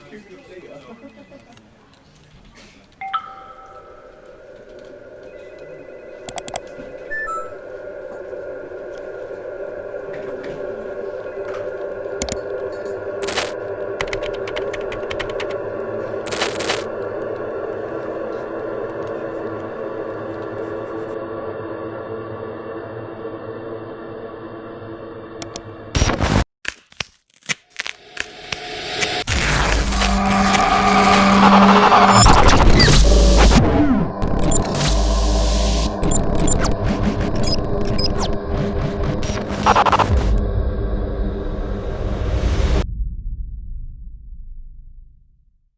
computer data. Ah!